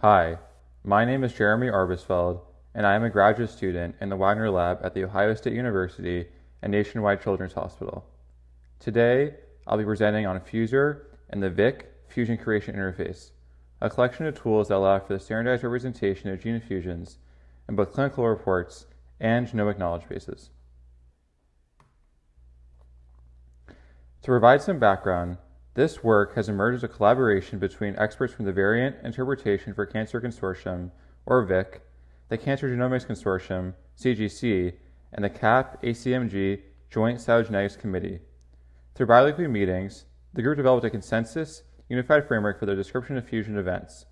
Hi, my name is Jeremy Arbesfeld, and I am a graduate student in the Wagner Lab at The Ohio State University and Nationwide Children's Hospital. Today, I'll be presenting on FUSOR and the VICC Fusion Curation Interface, a collection of tools that allow for the standardized representation of gene fusions in both clinical reports and genomic knowledge bases. To provide some background, this work has emerged as a collaboration between experts from the Variant Interpretation for Cancer Consortium, or VICC, the Cancer Genomics Consortium, CGC, and the CAP ACMG Joint Cytogenetics Committee. Through biweekly meetings, the group developed a consensus, unified framework for the description of fusion events,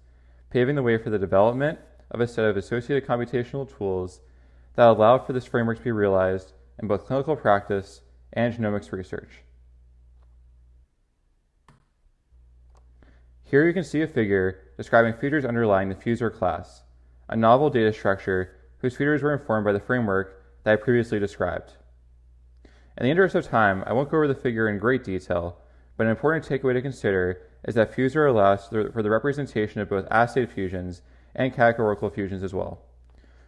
paving the way for the development of a set of associated computational tools that allow for this framework to be realized in both clinical practice and genomics research. Here you can see a figure describing features underlying the FUSOR class, a novel data structure whose features were informed by the framework that I previously described. In the interest of time, I won't go over the figure in great detail, but an important takeaway to consider is that FUSOR allows for the representation of both assayed fusions and categorical fusions as well.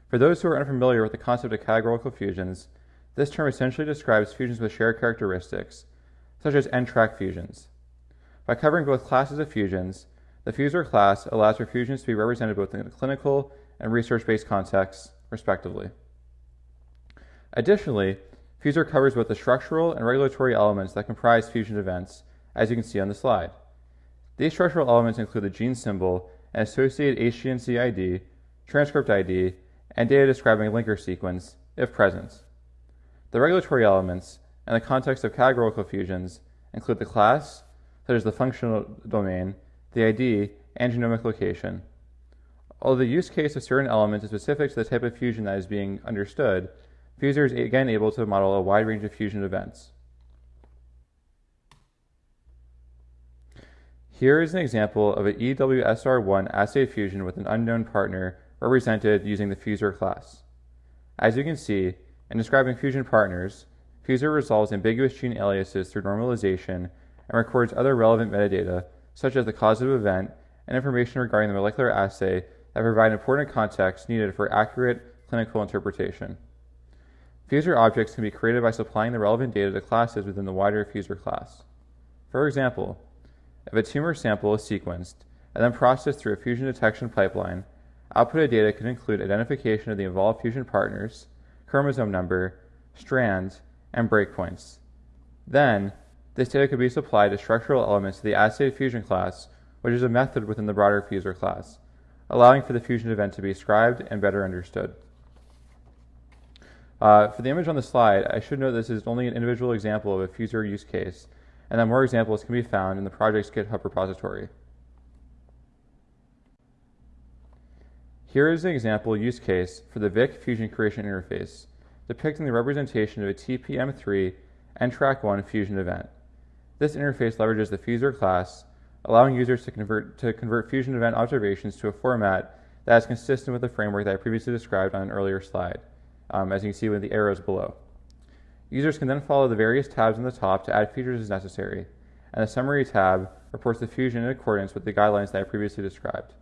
For those who are unfamiliar with the concept of categorical fusions, this term essentially describes fusions with shared characteristics, such as NTRK fusions. By covering both classes of fusions, the FUSOR class allows for fusions to be represented both in the clinical and research-based contexts, respectively. Additionally, FUSOR covers both the structural and regulatory elements that comprise fusion events, as you can see on the slide. These structural elements include the gene symbol and associated HGNC ID, transcript ID, and data describing linker sequence, if present. The regulatory elements, and the context of categorical fusions, include the class, such as the functional domain, the ID, and genomic location. Although the use case of certain elements is specific to the type of fusion that is being understood, FUSOR is again able to model a wide range of fusion events. Here is an example of an EWSR1 assay fusion with an unknown partner represented using the FUSOR class. As you can see, in describing fusion partners, FUSOR resolves ambiguous gene aliases through normalization and records other relevant metadata, such as the causative event and information regarding the molecular assay that provide important context needed for accurate clinical interpretation. FUSOR objects can be created by supplying the relevant data to classes within the wider FUSOR class. For example, if a tumor sample is sequenced and then processed through a fusion detection pipeline, output data can include identification of the involved fusion partners, chromosome number, strands, and breakpoints. Then, this data could be supplied as structural elements to the assay fusion class, which is a method within the broader FUSOR class, allowing for the fusion event to be ascribed and better understood. Uh, for the image on the slide, I should note this is only an individual example of a FUSOR use case, and that more examples can be found in the project's GitHub repository. Here is an example use case for the VICC Fusion Curation Interface, depicting the representation of a TPM3 NTRK1 fusion event. This interface leverages the FUSOR class, allowing users to convert, to convert fusion event observations to a format that is consistent with the framework that I previously described on an earlier slide, um, as you can see with the arrows below. Users can then follow the various tabs on the top to add features as necessary, and the Summary tab reports the fusion in accordance with the guidelines that I previously described.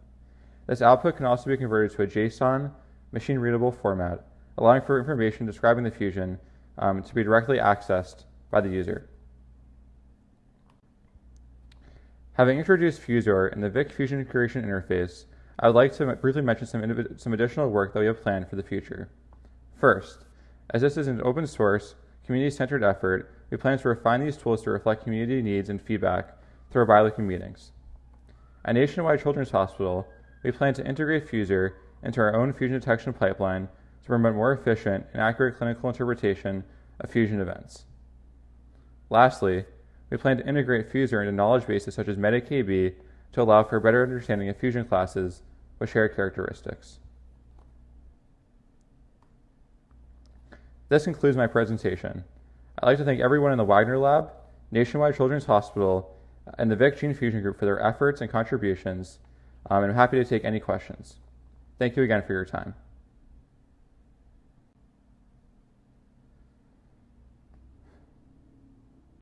This output can also be converted to a JSON machine-readable format, allowing for information describing the fusion um, to be directly accessed by the user. Having introduced FUSOR and the VICC Fusion Curation Interface, I would like to briefly mention some, some additional work that we have planned for the future. First, as this is an open source, community-centered effort, we plan to refine these tools to reflect community needs and feedback through our biweekly meetings. At Nationwide Children's Hospital, we plan to integrate FUSOR into our own fusion detection pipeline to promote more efficient and accurate clinical interpretation of fusion events. Lastly, we plan to integrate FUSOR into knowledge bases such as MetaKB to allow for a better understanding of fusion classes with shared characteristics. This concludes my presentation. I'd like to thank everyone in the Wagner Lab, Nationwide Children's Hospital, and the VICC Gene Fusion Group for their efforts and contributions, um, and I'm happy to take any questions. Thank you again for your time.